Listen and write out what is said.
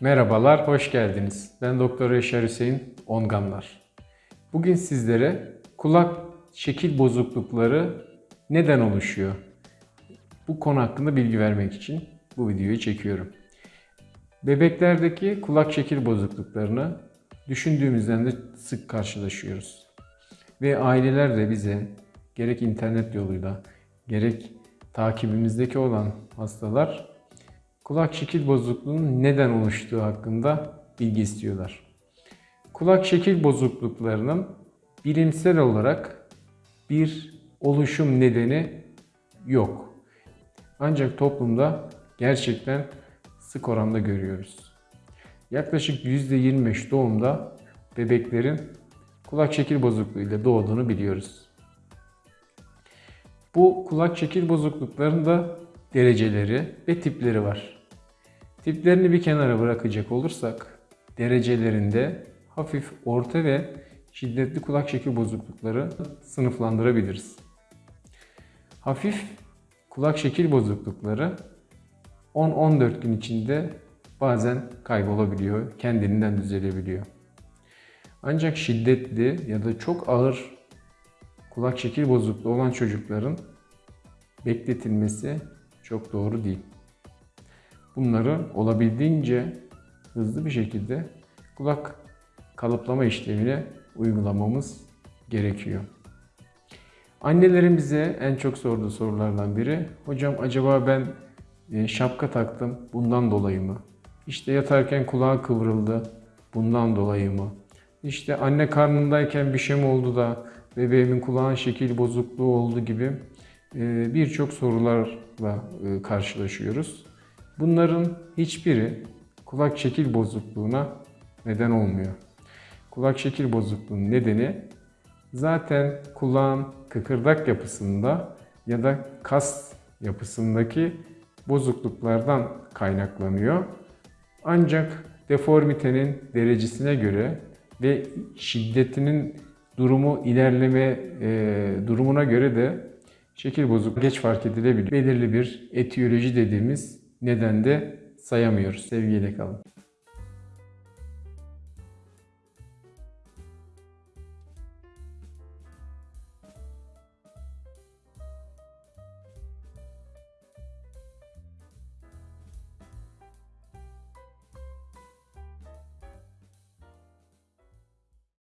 Merhabalar, hoş geldiniz. Ben Doktor Yaşar Hüseyin Onganlar. Bugün sizlere kulak şekil bozuklukları neden oluşuyor? Bu konu hakkında bilgi vermek için bu videoyu çekiyorum. Bebeklerdeki kulak şekil bozukluklarını düşündüğümüzden de sık karşılaşıyoruz. Ve aileler de bize gerek internet yoluyla gerek takibimizdeki olan hastalar kulak şekil bozukluğunun neden oluştuğu hakkında bilgi istiyorlar. Kulak şekil bozukluklarının bilimsel olarak bir oluşum nedeni yok. Ancak toplumda gerçekten sık oranda görüyoruz. Yaklaşık %25 doğumda bebeklerin kulak şekil bozukluğuyla doğduğunu biliyoruz. Bu kulak şekil bozukluklarında dereceleri ve tipleri var. Tiplerini bir kenara bırakacak olursak derecelerinde hafif, orta ve şiddetli kulak şekil bozuklukları sınıflandırabiliriz. Hafif kulak şekil bozuklukları 10-14 gün içinde bazen kaybolabiliyor, kendiliğinden düzelebiliyor. Ancak şiddetli ya da çok ağır kulak şekil bozukluğu olan çocukların bekletilmesi çok doğru değil. Bunları olabildiğince hızlı bir şekilde kulak kalıplama işlemine uygulamamız gerekiyor. Annelerin bize en çok sorduğu sorulardan biri, hocam acaba ben e, şapka taktım bundan dolayı mı? İşte yatarken kulağı kıvrıldı bundan dolayı mı? İşte anne karnındayken bir şey mi oldu da bebeğimin kulağın şekil bozukluğu oldu gibi e, birçok sorularla e, karşılaşıyoruz. Bunların hiçbiri kulak şekil bozukluğuna neden olmuyor. Kulak şekil bozukluğunun nedeni zaten kulağın kıkırdak yapısında ya da kas yapısındaki bozukluklardan kaynaklanıyor. Ancak deformitenin derecesine göre ve şiddetinin durumu ilerleme e, durumuna göre de şekil bozukluğu geç fark edilebiliyor. Belirli bir etiyoloji dediğimiz neden de sayamıyoruz. Sevgiyle kalın.